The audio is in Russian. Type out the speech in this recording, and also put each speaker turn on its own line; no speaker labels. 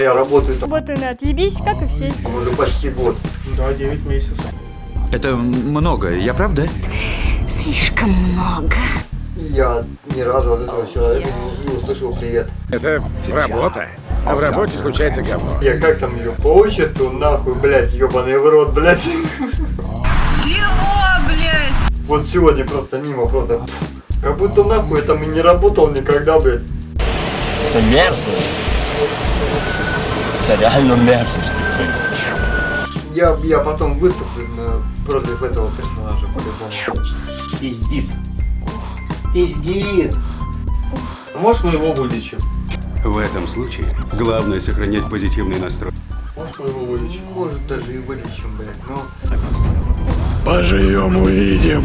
А я работаю там
Работаю на отъебись, как и все.
уже почти год.
Да, 9 месяцев.
Это много, я прав, да?
Слишком много.
Я ни разу от этого человека не, услышал привет.
Это работа. А в работе случается говно.
Я как там ее по отчеству, нахуй, блядь, ебаный в рот, блядь.
Чего, блядь?
Вот сегодня просто мимо, просто как будто нахуй я там и не работал никогда, блядь.
Це мерзость. Це реально мерзость, типу.
Я, я потом выступлю на- против этого персонажа по-любому.
Пиздит. Пиздит. Можешь мы его вылечим?
В этом случае главное сохранять позитивный настрой.
Можешь мы его вылечим?
Может даже и вылечим, блядь, но...
Поживем, увидим.